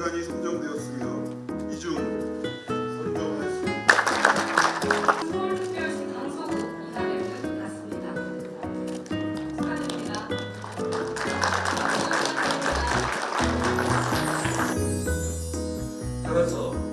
인간이 선정되었으며 이중 선정하였습니다. 수고하셨습니다. 축하드립니다. 따라서